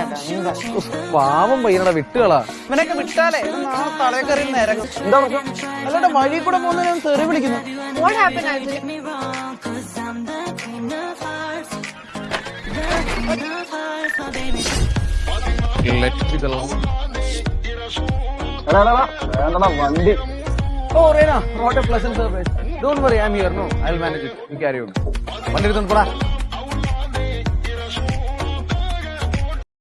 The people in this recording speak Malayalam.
ചേട്ടാ എന്താ പാവം പയ്യനടാ വിട്ടുകളാ. ഇവനൊക്കെ വിട്ടാലേ? ഇത് നാളെ തലേ കയറി നിരങ്ങും എന്താ പ്രശ്നം? അല്ലാണ്ട് വഴി കൂടെ പോകുന്നതിനെ തെറി വിളിക്കുന്നു. വണ്ടി ഓ Rena what a pleasant surprise don't worry I am here no I will manage it you carry on വണ്ടി എടുത്തോണ്ട് പോടാ.